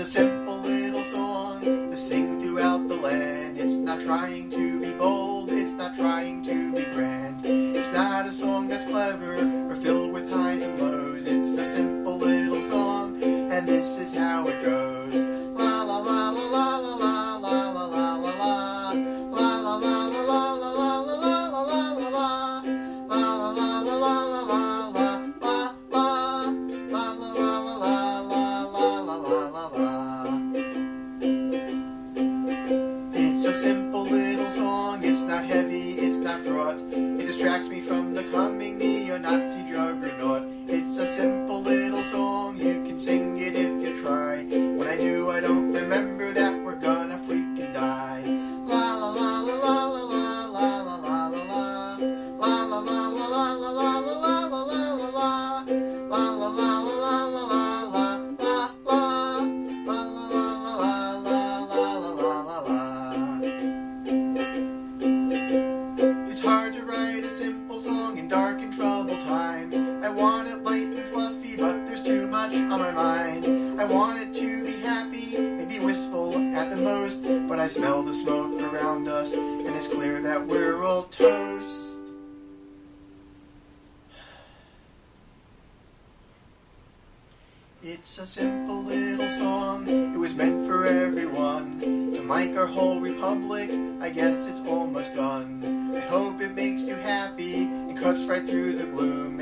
a simple little song to sing throughout the land. It's not trying to be bold, it's not trying to be grand. It's not a song that's clever or filled with highs and lows. It's a simple little song, and this is how it goes. It distracts me from the coming neo-Nazi juggernaut. Mind. I want to be happy, maybe wistful at the most, but I smell the smoke around us, and it's clear that we're all toast. It's a simple little song, it was meant for everyone. And like our whole republic, I guess it's almost done. I hope it makes you happy and cuts right through the gloom